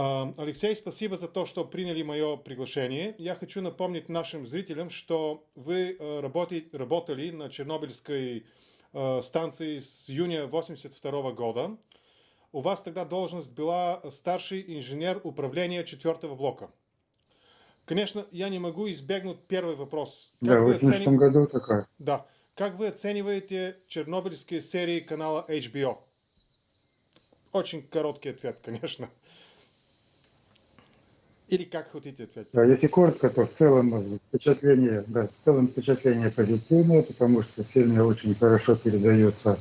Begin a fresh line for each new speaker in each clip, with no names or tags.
А, Алексей, спасибо за то, что приняли мое приглашение. Я хочу напомнить нашим зрителям, что вы э, работали, на Чернобыльской э, станции с июня 1982 года. У вас тогда должность была старший инженер управления четвертого блока. Конечно, я не могу избегнуть первый вопрос.
Как да, в 80 оценив... году такая.
Да. Как вы оцениваете чернобыльские серии канала HBO? Очень короткий ответ, конечно. Или как хотите ответить?
Да, если коротко, то в целом впечатление, да, в целом впечатление позитивное, потому что в фильме очень хорошо передается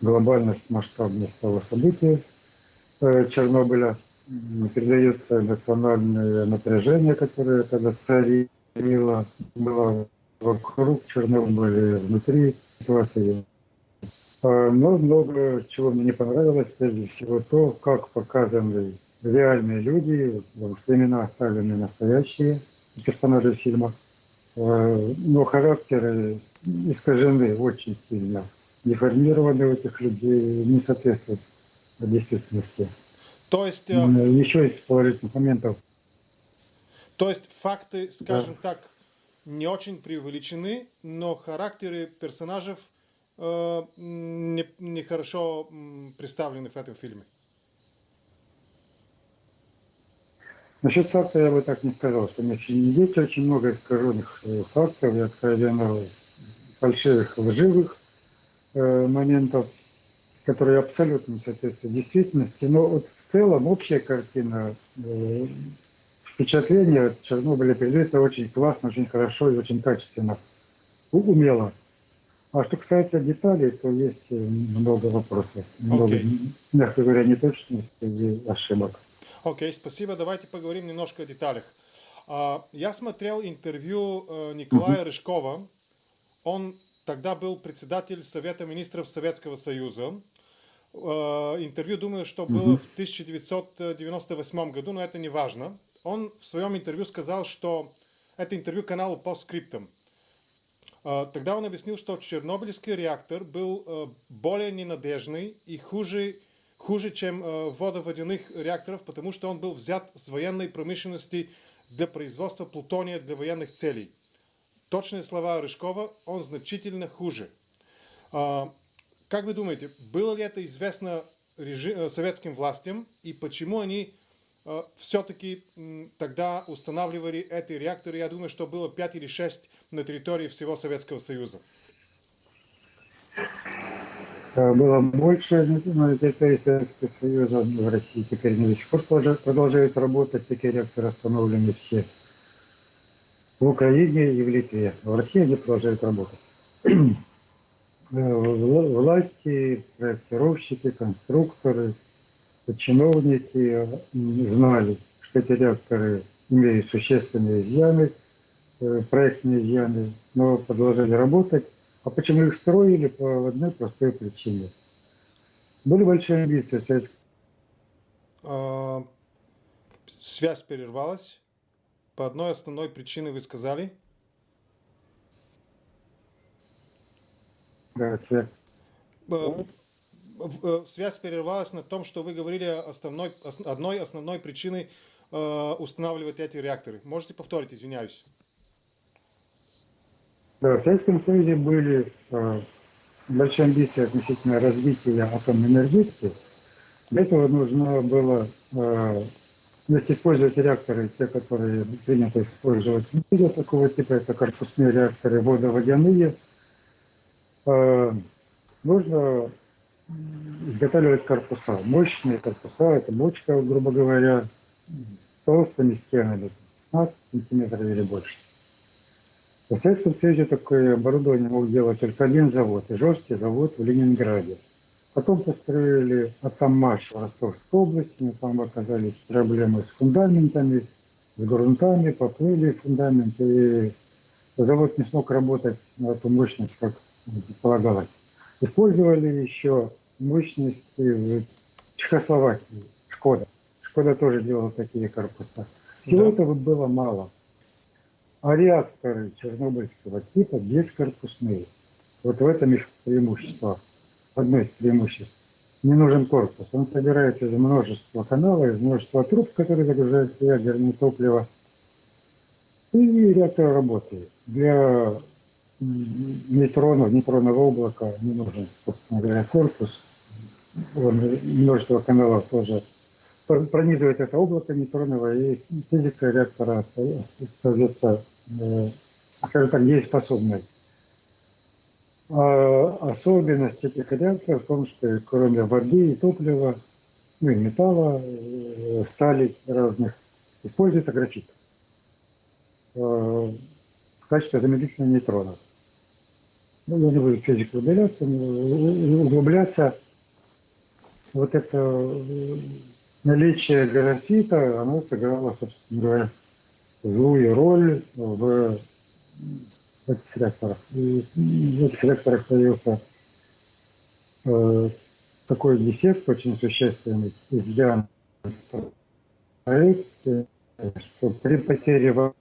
глобальность, масштабность того события э, Чернобыля передается эмоциональное напряжение, которое тогда царило, было вокруг Чернобыля, внутри ситуации. А, но много чего мне не понравилось, прежде всего то, как показаны реальные люди, имена оставлены настоящие персонажи фильма, а, но характеры искажены очень сильно, деформированы у этих людей, не соответствуют действительности.
То есть... Э,
Еще из положительных моментов.
То есть факты, скажем да. так, не очень преувеличены, но характеры персонажей э, не, не хорошо представлены в этом фильме.
Насчет факта я бы так не сказал, что есть очень много искаженных э, фактов и откровенно фальшивых, лживых э, моментов, которые абсолютно не соответствуют действительности. Но вот в целом общая картина, э, впечатление от Чернобыля передается очень классно, очень хорошо и очень качественно, умело. А что касается деталей, то есть много вопросов, много, okay. мягко говоря, неточностей и ошибок.
Окей, okay, спасибо. Давайте поговорим немножко о деталях. Uh, я смотрел интервью uh, Николая. Рыжкова. Он тогда был председатель Совета министров Советского Союза. Э, интервью, думаю, что было в 1998 году, но это не важно. Он в своем интервью сказал, что это интервью каналу по скриптам. Э, тогда он объяснил, что Чернобыльский реактор был более ненадежный и хуже, хуже чем водоводяных реакторов, потому что он был взят с военной промышленности для производства плутония для военных целей. Точные слова Рыжкова, он значительно хуже. Как вы думаете, было ли это известно э, советским властям и почему они э, все-таки тогда устанавливали эти реакторы? Я думаю, что было 5 или 6 на территории всего Советского Союза.
Было больше на территории Советского Союза, в России теперь не до сих пор продолжают работать, такие реакторы остановлены все. В Украине и в Литве. В России они продолжают работать. власти, проектировщики, конструкторы, чиновники знали, что эти реакторы имеют существенные изъяны, э, проектные изъяны, но продолжали работать. А почему их строили? По одной простой причине. Были большие амбиции советских.
А, связь прервалась. По одной основной причине вы сказали –
Да, связь.
Э, связь прервалась на том, что вы говорили основной, одной основной причиной э, устанавливать эти реакторы. Можете повторить, извиняюсь.
Да, в Советском Союзе были э, большие амбиции относительно развития атомной энергетики. Для этого нужно было э, использовать реакторы, те, которые принято использовать в мире такого типа, это корпусные реакторы водоводяные – Э, нужно изготавливать корпуса. Мощные корпуса, это бочка, грубо говоря, толстыми стенами, 15 сантиметров или больше. Советском Союзе такое оборудование мог делать только один завод, и жесткий завод в Ленинграде. Потом построили Атамаш в Ростовской области, но там оказались проблемы с фундаментами, с грунтами, поплыли фундаменты, и завод не смог работать на эту мощность, как предполагалось. Использовали еще мощности в Чехословакии, Шкода. Шкода тоже делала такие корпуса. Всего да. этого было мало. А реакторы чернобыльского типа бескорпусные. Вот в этом их преимущество. Одно из преимуществ. не нужен корпус. Он собирается из множества каналов, из множества труб, которые загружаются ядерное топливо. И реактор работает. Для нейтронов, нейтронного облака не нужен, собственно говоря, корпус. Он, множество каналов тоже пронизывает это облако нейтронного, и физика реактора остается, скажем так, дееспособной. А особенность этих реакторов в том, что кроме воды и топлива, ну и металла, э, стали разных, используется графит э, в качестве замедлителя нейтронов. Ну, я не буду физику удаляться, углубляться. Вот это э, наличие графита, оно сыграло, собственно говоря, злую роль в этих реакторах. И в этих реакторах появился э, такой дефект очень существенный, изъян проекте, что при потере в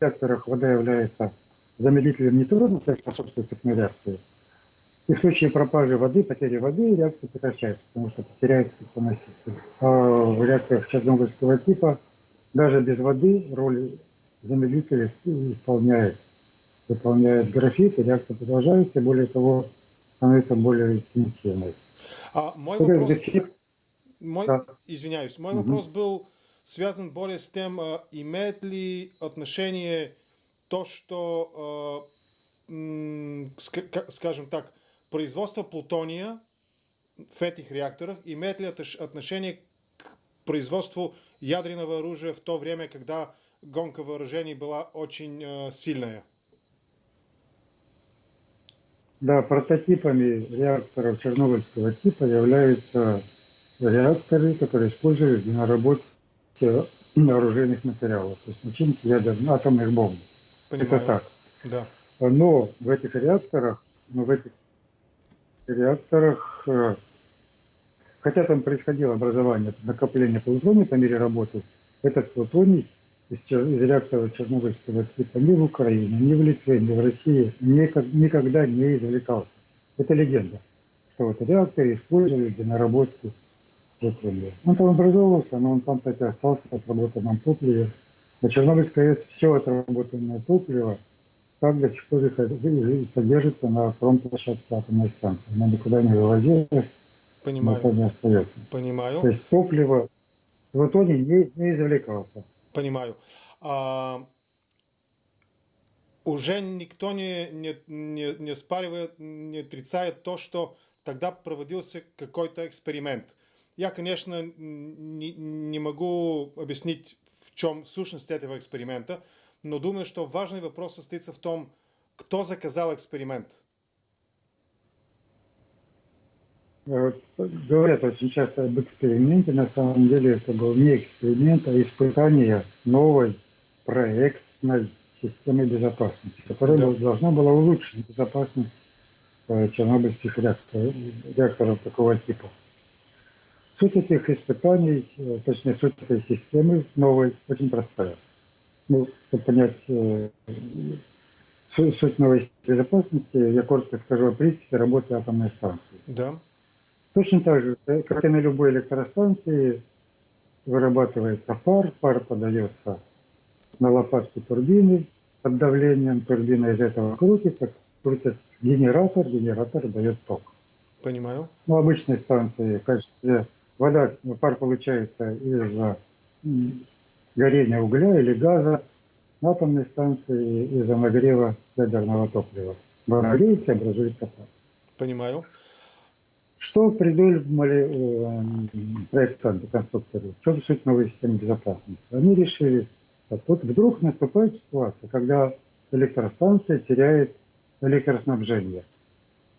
реакторах вода является замедлителем нейтронов, то есть способствует цепной реакции. И в случае пропажи воды, потери воды, реакция прекращается, потому что теряется теплоноситель. А в реакторах чернобыльского типа даже без воды роль замедлителя исполняет выполняет графит, и реакция продолжается, и более того, становится более интенсивной.
А мой вопрос... Графит... Мой... Да. Извиняюсь, мой угу. вопрос был связан более с тем, а, имеет ли отношение то, что, а, скажем так, производство плутония в этих реакторах имеет ли отношение к производству ядерного оружия в то время, когда гонка вооружений была очень э, сильная?
Да, прототипами реакторов чернобыльского типа являются реакторы, которые используют для наработки оружейных материалов, то есть начинки ядерных атомных бомб. Понимаю. Это так.
Да.
Но в этих реакторах, но в этих реакторах, э, хотя там происходило образование, накопление плутония по мере работы, этот плутоний из, из реактора Чернобыльского типа ни в Украине, ни в Литве, ни в России никогда не извлекался. Это легенда, что вот реактор использовали для наработки топлива. Он там образовывался, но он там так остался в отработанном топливе. На Чернобыльской АЭС все отработанное топливо так до сих пор содержится на промплощадке атомной станции. Она никуда не вывозилась,
Понимаю.
остается.
Понимаю.
То есть топливо в итоге не, не извлекался.
Понимаю. А, уже никто не, не, не, не спаривает, не отрицает то, что тогда проводился какой-то эксперимент. Я, конечно, не, не могу объяснить, в чем сущность этого эксперимента, но думаю, что важный вопрос состоится в том, кто заказал эксперимент.
Говорят очень часто об эксперименте. На самом деле это был не эксперимент, а испытание новой проектной системы безопасности, которая да. должна была улучшить безопасность э, чернобыльских реакторов, реакторов такого типа. Суть этих испытаний, э, точнее суть этой системы новой, очень простая. Ну, чтобы понять э, суть новой безопасности, я коротко скажу о принципе работы атомной станции.
Да.
Точно так же, э, как и на любой электростанции, вырабатывается пар, пар подается на лопатки турбины под давлением, турбина из этого крутится, крутит генератор, генератор дает ток.
Понимаю.
Ну, обычной станции в качестве вода, пар получается из горения угля или газа, на атомной станции из-за нагрева ядерного топлива. Нагреется и образуется пар.
Понимаю.
Что придумали э, проектанты, конструкторы? Чем суть новой системы безопасности? Они решили, вот вдруг наступает ситуация, когда электростанция теряет электроснабжение.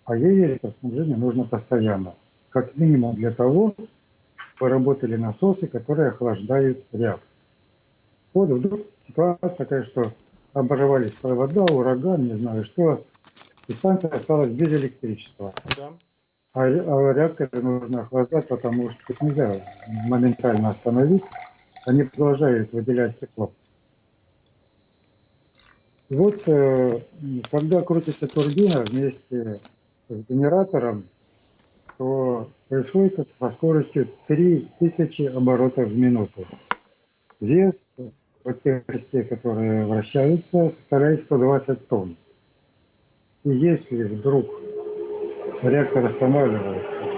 А ей электроснабжение нужно постоянно. Как минимум для того, чтобы работали насосы, которые охлаждают реактор. Вот вдруг ситуация такая, что оборвались провода, ураган, не знаю что, и станция осталась без электричества. Да. А, а реакторы нужно охлаждать, потому что их нельзя моментально остановить. Они продолжают выделять тепло. вот, э, когда крутится турбина вместе с генератором, то происходит со скоростью 3000 оборотов в минуту. Вес вот тех частей, которые вращаются, составляет 120 тонн. И если вдруг реактор останавливается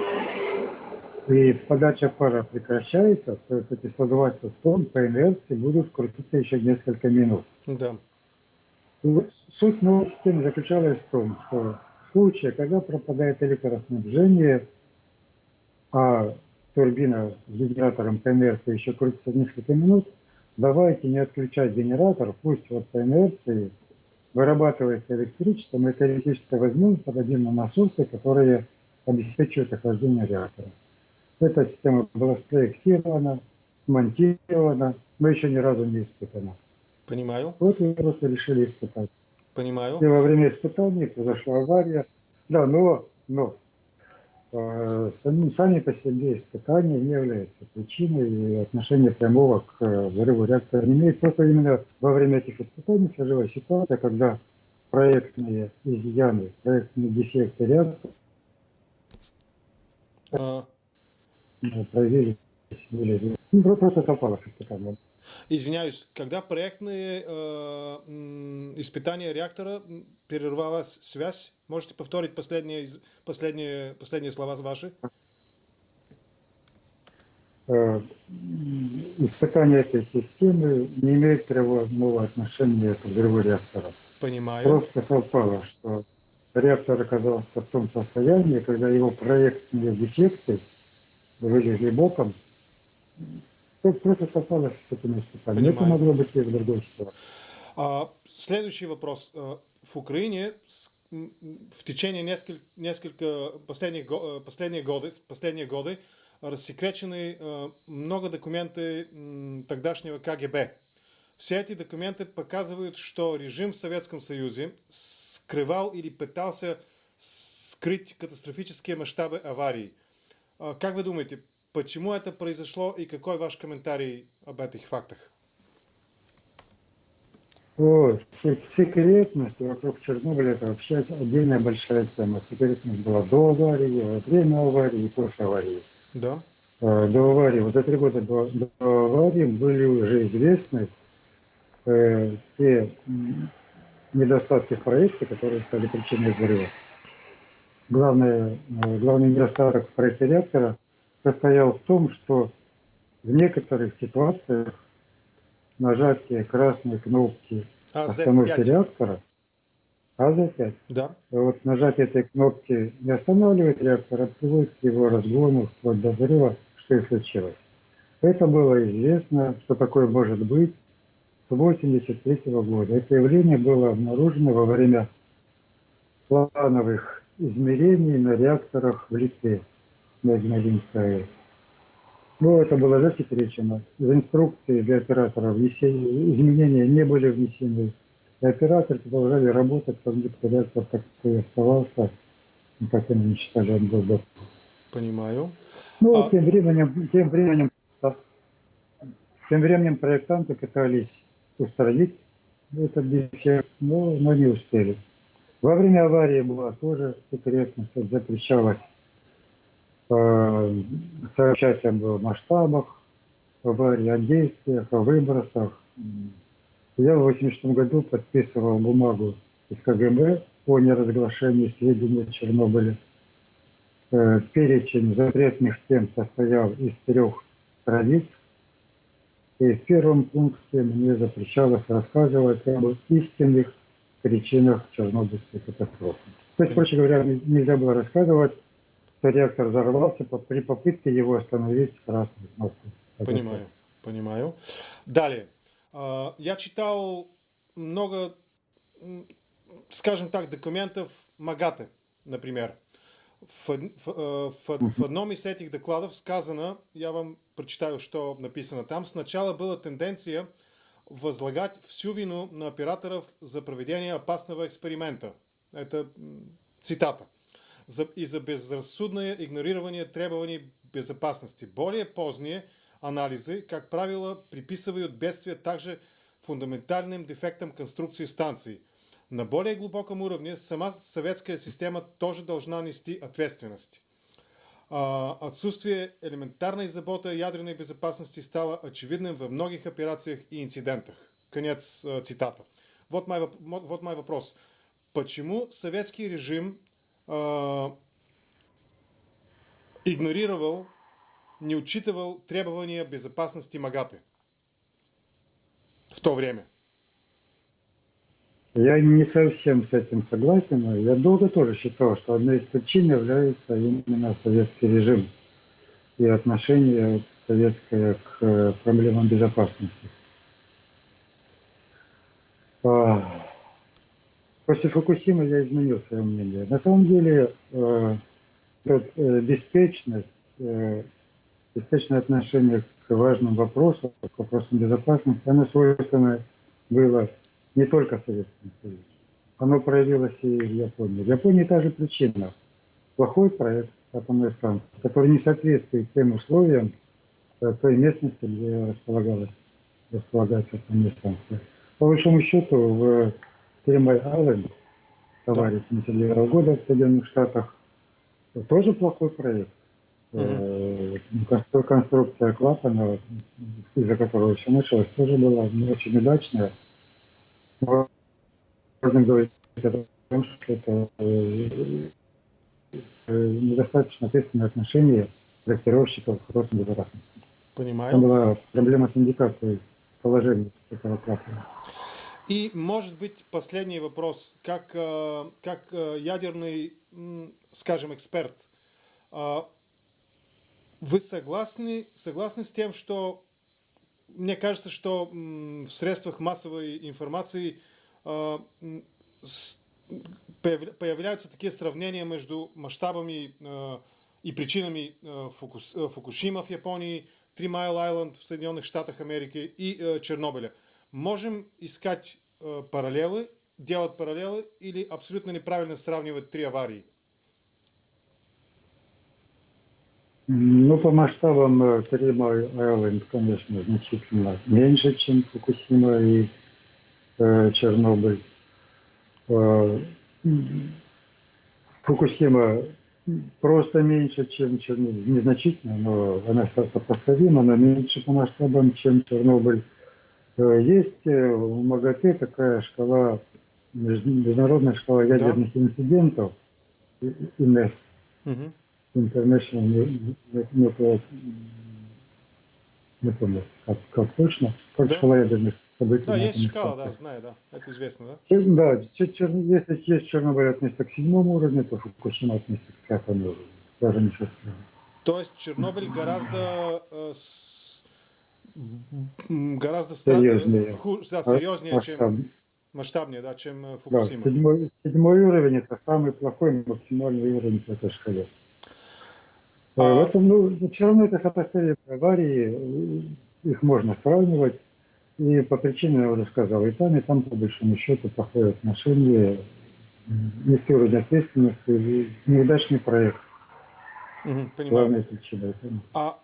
и подача пара прекращается, то эти 120 тонн по инерции будут крутиться еще несколько минут.
Да.
Суть новой системы заключалась в том, что в случае, когда пропадает электроснабжение, а турбина с генератором по инерции еще крутится несколько минут, давайте не отключать генератор, пусть вот по инерции вырабатывается электричество, мы это электричество возьмем, подадим на насосы, которые обеспечивают охлаждение реактора. Эта система была спроектирована, смонтирована, но еще ни разу не испытана.
Понимаю.
Вот мы просто решили испытать.
Понимаю.
И во время испытаний произошла авария. Да, но, но сами, сами по себе испытания не являются причиной и отношения прямого к э, взрыву реактора не имеет. Просто именно во время этих испытаний сложилась ситуация, когда проектные изъяны, проектные дефекты реактора
А,
э. Были, ну, просто совпало с испытанием.
Извиняюсь, когда проектные э, испытания реактора прервалась связь, можете повторить последние, последние, последние слова ваши?
Э, м, Испытание этой системы не имеет прямого отношения к взрыву реактора.
Понимаю.
Просто совпало, что реактор оказался в том состоянии, когда его проектные дефекты вылезли боком. То просто совпало с этими испытаниями. Это
Понимаю.
могло быть в другой ситуации.
А, следующий вопрос. Э, В Украине в течение несколько, несколько последних, го- э, последние годы, в последние годы рассекречены э, много документы тогдашнего КГБ. Все эти документы показывают, что режим в Советском Союзе скрывал или пытался скрыть катастрофические масштабы аварий. А, Как вы думаете, почему это произошло и какой ваш комментарий об этих фактах?
О, се- секретность вокруг Чернобыля это вообще отдельная большая тема. Секретность была до аварии, во время аварии и после аварии.
Да?
Э, До аварии, вот за три года до, до аварии были уже известны э, те недостатки в проекте, которые стали причиной взрыва. Главное, э, главный недостаток в проекте реактора состоял в том, что в некоторых ситуациях нажатие красной кнопки
А,
остановки
Z5.
реактора, АЗ-5,
Да,
вот нажатие этой кнопки не останавливает реактор, а приводит к его разгону вплоть до взрыва, что и случилось. Это было известно, что такое может быть с 1983 года. Это явление было обнаружено во время плановых измерений на реакторах в Литве, на Игналинской АЭС. Но это было засекречено. В инструкции для оператора внесения- изменения не были внесены. И операторы продолжали работать, как будто реактор так и оставался, ну, как они считали, он был
понимаю.
Ну,
А-
тем временем, тем временем, тем временем проектанты пытались устранить этот дефект, но, но не успели. Во время аварии была тоже секретность, запрещалось э, сообщать об масштабах аварии, о действиях, о выбросах. Я в 1986 году подписывал бумагу из КГБ о неразглашении сведений о Чернобыле. Э, Перечень запретных тем состоял из трех страниц. И в первом пункте мне запрещалось рассказывать об истинных причинах Чернобыльской катастрофы. То есть, проще говоря, не- нельзя было рассказывать, что реактор взорвался по- при попытке его остановить красной кнопкой.
Понимаю, понимаю. Далее. А, Я читал много, скажем так, документов МАГАТЭ, например. В, в, э, в- в одном из этих докладов сказано, я вам прочитаю, что написано там, сначала была тенденция возлагать всю вину на операторов за проведение опасного эксперимента. Это цитата. И за безрассудное игнорирование требований безопасности. Более поздние анализы, как правило, приписывают бедствие также фундаментальным дефектам конструкции станции. На более глубоком уровне сама советская система тоже должна нести ответственность. Отсутствие элементарной заботы о ядерной безопасности стало очевидным во многих операциях и инцидентах. Конец цитата. Вот мой, вот мой вопрос. Почему советский режим э, игнорировал, не учитывал требования безопасности МАГАТы в то время?
Я не совсем с этим согласен. Я долго тоже считал, что одной из причин является именно советский режим и отношение советское к э, проблемам безопасности. После Фукусимы я изменил свое мнение. На самом деле э, э, беспечность, беспечное отношение к важным вопросам, к вопросам безопасности, оно свойственно было не только Советскому Союзу. Оно проявилось и в Японии. В Японии та же причина. Плохой проект атомной станции, который не соответствует тем условиям э, той местности, где располагалась, располагается атомная станция. По большому счету, в Тримай Айленд, аварии 79 года в Соединенных Штатах, тоже плохой проект. Mm-hmm. Конструкция клапана, из-за которого все началось, тоже была не очень удачная можно говорить о том, что это э, недостаточно ответственное отношение проектировщиков к вопросам безопасности.
Понимаю.
Там была проблема с индикацией положения этого клапана.
И, может быть, последний вопрос. Как, э, как э, ядерный, скажем, эксперт, вы согласны, согласны с тем, что мне кажется, что в средствах массовой информации появляются такие сравнения между масштабами и причинами а, Фукушима в Японии, Три Майл Айленд в Соединенных Штатах Америки и Чернобыля. Можем искать параллелы, делать параллелы или абсолютно неправильно сравнивать три аварии?
Ну, по масштабам Трима Айленд, конечно, значительно меньше, чем Фукусима и э, Чернобыль. Э, Фукусима просто меньше, чем Чернобыль. Незначительно, но она сопоставима, но меньше по масштабам, чем Чернобыль. Э, есть э, в МАГАТЭ такая шкала, международная шкала ядерных да. инцидентов, ИНЕС. Угу. International Nuclear, не помню, как, как точно, как да? шкала ядерных событий.
Да, есть шкала, да, знаю, да, это известно, да?
Да, чер, если есть Чернобыль относится к седьмому уровню, то Фукушима относится к пятому уровню, даже ничего страшного.
То есть Чернобыль гораздо э, гораздо
серьезнее,
ху, да, серьезнее масштаб. чем масштабнее, да, чем э, Фукусима.
Да, седьмой, седьмой уровень это самый плохой максимальный уровень по этой шкале. А... В этом, ну, все равно это сопоставимые аварии, их можно сравнивать. И по причине, я уже сказал, и там, и там, по большому счету, плохое отношение, низкий уровень ответственности, неудачный проект.
Угу, понимаю. причина. А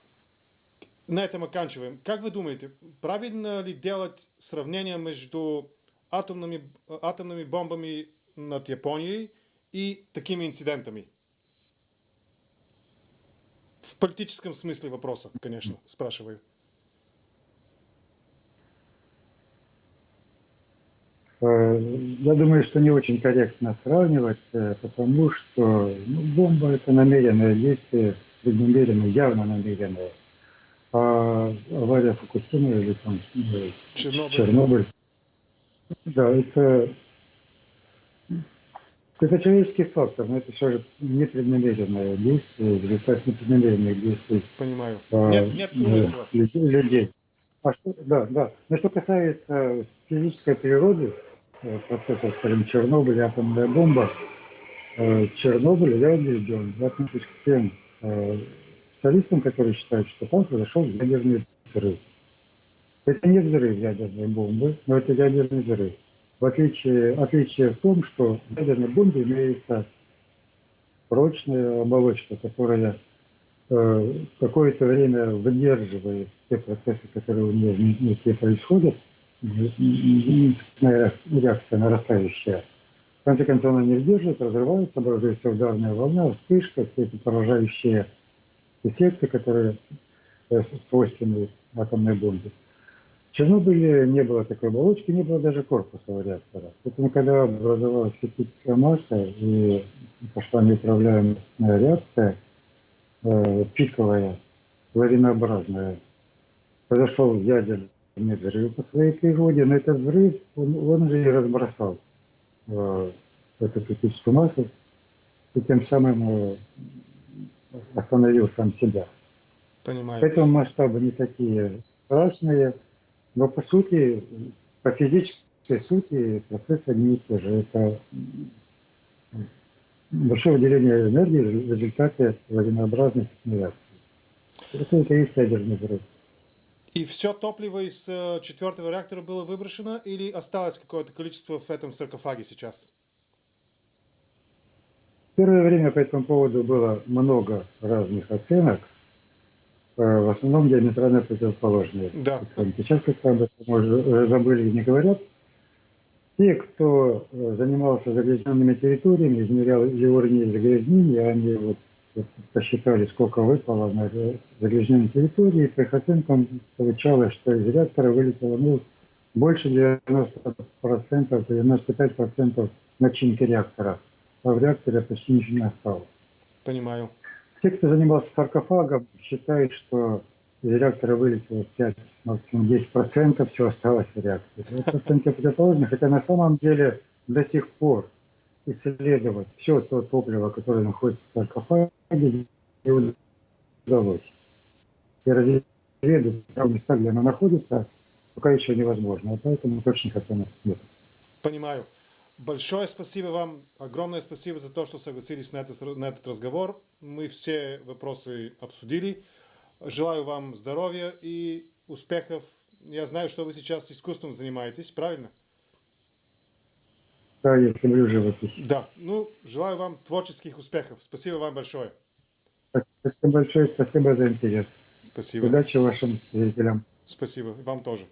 на этом оканчиваем. Как вы думаете, правильно ли делать сравнение между атомными, атомными бомбами над Японией и такими инцидентами? В политическом смысле вопроса, конечно, спрашиваю.
Э, я думаю, что не очень корректно сравнивать, э, потому что ну, бомба это намеренное действие, преднамеренное, явно намеренное. А авария Фукусимы или там Чернобыль. Чернобыль. Да, это это человеческий фактор, но это все же непреднамеренное действие, результат непреднамеренных действий.
Понимаю. А, нет, нет умысла.
Людей. А что, да, да. Но что касается физической природы э, процессов, скажем, Чернобыль, атомная бомба, э, Чернобыль, я убежден, я отношусь к тем э, специалистам, которые считают, что там произошел ядерный взрыв. Это не взрыв ядерной бомбы, но это ядерный взрыв. В отличие, отличие в том, что в ядерной бомбе имеется прочная оболочка, которая э, какое-то время выдерживает те процессы, которые у нее внутри происходят, реакция нарастающая. В конце концов, она не выдерживает, разрывается, образуется ударная волна, вспышка, все эти поражающие эффекты, которые э, свойственны атомной бомбе. В Чернобыле не было такой оболочки, не было даже корпуса реактора. Поэтому, когда образовалась критическая масса и пошла неуправляемая реакция, э, пиковая, лавинообразная, произошел ядерный взрыв по своей природе, но этот взрыв, он, он же и разбросал э, эту критическую массу, и тем самым остановил сам себя.
Понимаю.
Поэтому масштабы не такие страшные, но по сути, по физической сути процессы одни и те же. Это большое выделение энергии в результате лавинообразной реакции. Это, это и есть ядерный взрыв.
И все топливо из э, четвертого реактора было выброшено или осталось какое-то количество в этом саркофаге сейчас?
Первое время по этому поводу было много разных оценок, э, в основном диаметрально противоположные.
Да.
Сейчас этом уже уже забыли и не говорят. Те, кто э, занимался загрязненными территориями, измерял и уровни загрязнения, они вот, вот посчитали, сколько выпало на загрязненной территории, и по их оценкам получалось, что из реактора вылетело ну, больше 90%, 95% начинки реактора, в реакторе почти ничего не осталось.
Понимаю.
Те, кто занимался саркофагом, считают, что из реактора вылетело 5, максимум 10%, все осталось в реакторе. Это оценки противоположны, хотя на самом деле до сих пор исследовать все то топливо, которое находится в саркофаге, не удалось. И разведать места, где оно находится, пока еще невозможно. А поэтому точных оценок нет.
Понимаю. Большое спасибо вам, огромное спасибо за то, что согласились на этот, на этот разговор. Мы все вопросы обсудили. Желаю вам здоровья и успехов. Я знаю, что вы сейчас искусством занимаетесь, правильно?
Да, я люблю живопись.
Да. Ну, желаю вам творческих успехов. Спасибо вам большое.
Спасибо большое, спасибо за интерес.
Спасибо.
Удачи вашим зрителям.
Спасибо. Вам тоже.